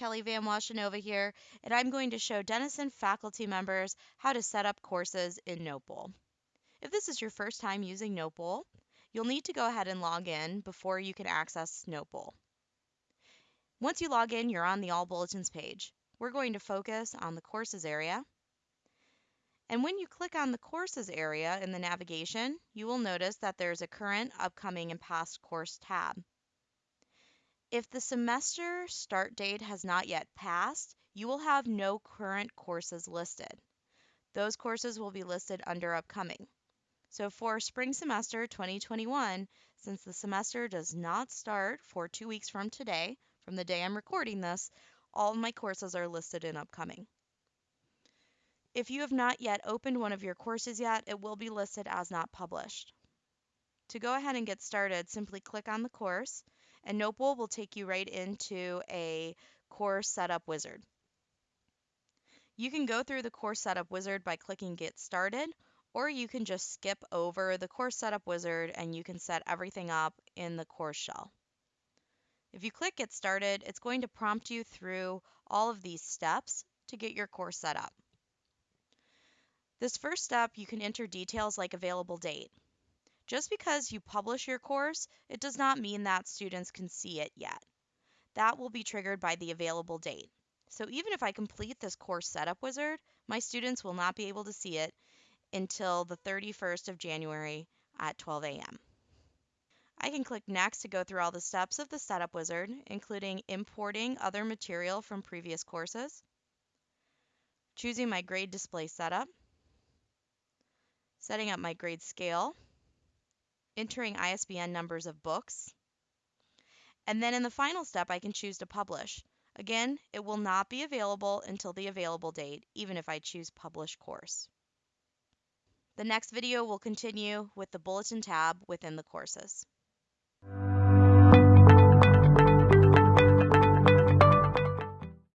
Kelly Van Washenova here, and I'm going to show Denison faculty members how to set up courses in Notebowl. If this is your first time using Notebowl, you'll need to go ahead and log in before you can access Notebowl. Once you log in, you're on the All Bulletins page. We're going to focus on the Courses area. And when you click on the Courses area in the navigation, you will notice that there's a Current, Upcoming, and Past Course tab. If the semester start date has not yet passed, you will have no current courses listed. Those courses will be listed under upcoming. So for spring semester 2021, since the semester does not start for two weeks from today, from the day I'm recording this, all of my courses are listed in upcoming. If you have not yet opened one of your courses yet, it will be listed as not published. To go ahead and get started, simply click on the course and Notebowl will take you right into a course setup wizard. You can go through the course setup wizard by clicking get started or you can just skip over the course setup wizard and you can set everything up in the course shell. If you click get started, it's going to prompt you through all of these steps to get your course set up. This first step, you can enter details like available date. Just because you publish your course, it does not mean that students can see it yet. That will be triggered by the available date. So even if I complete this course setup wizard, my students will not be able to see it until the 31st of January at 12 a.m. I can click next to go through all the steps of the setup wizard, including importing other material from previous courses, choosing my grade display setup, setting up my grade scale, entering ISBN numbers of books. And then in the final step, I can choose to publish. Again, it will not be available until the available date, even if I choose Publish Course. The next video will continue with the Bulletin tab within the courses.